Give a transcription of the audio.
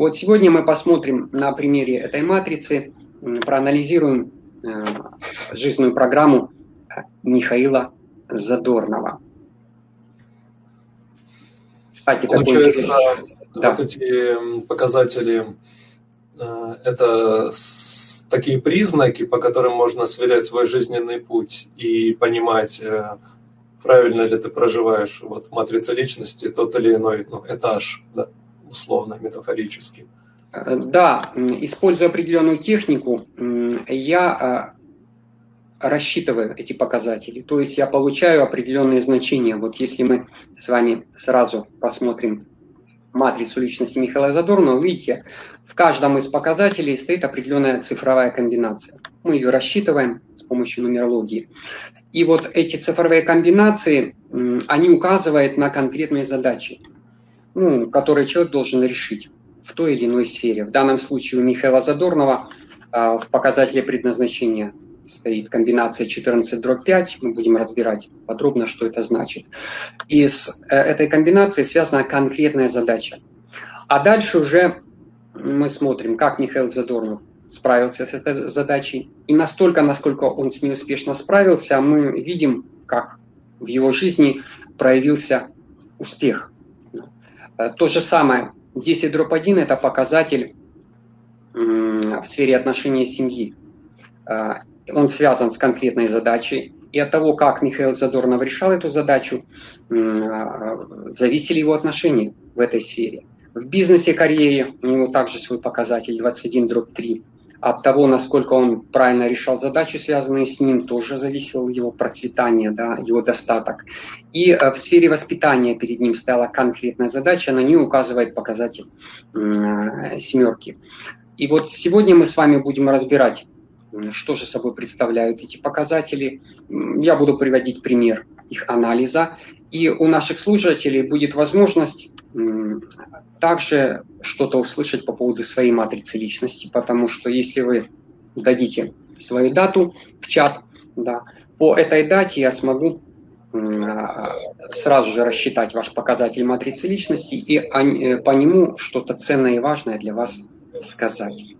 Вот сегодня мы посмотрим на примере этой матрицы, проанализируем э, жизненную программу Михаила Задорнова. Кстати, Получается, такой... да. вот эти показатели, э, это такие признаки, по которым можно сверять свой жизненный путь и понимать, э, правильно ли ты проживаешь вот в матрице личности тот или иной ну, этаж, да, условно, метафорически. Э, да, используя определенную технику, я рассчитываю эти показатели. То есть я получаю определенные значения. Вот если мы с вами сразу посмотрим матрицу личности Михаила Задорнова, видите, в каждом из показателей стоит определенная цифровая комбинация. Мы ее рассчитываем с помощью нумерологии. И вот эти цифровые комбинации, они указывают на конкретные задачи, ну, которые человек должен решить в той или иной сфере. В данном случае у Михаила Задорнова а, в показателе предназначения стоит комбинация 14 дробь 5, мы будем разбирать подробно, что это значит. И с э, этой комбинацией связана конкретная задача. А дальше уже мы смотрим, как Михаил Задорнов справился с этой задачей. И настолько, насколько он с ней успешно справился, мы видим, как в его жизни проявился успех. Э, то же самое, 10 дробь 1 – это показатель в сфере отношений семьи. Э, он связан с конкретной задачей, и от того, как Михаил Задорнов решал эту задачу, а, зависели его отношения в этой сфере. В бизнесе, карьере у него также свой показатель 21 дробь 3. От того, насколько он правильно решал задачи, связанные с ним, тоже зависело его процветание, да, его достаток. И э, в сфере воспитания перед ним стояла конкретная задача, на нее указывает показатель э, семерки. И вот сегодня мы с вами будем разбирать что же собой представляют эти показатели. Я буду приводить пример их анализа. И у наших слушателей будет возможность также что-то услышать по поводу своей матрицы личности, потому что если вы дадите свою дату в чат, да, по этой дате я смогу сразу же рассчитать ваш показатель матрицы личности и э, по нему что-то ценное и важное для вас сказать.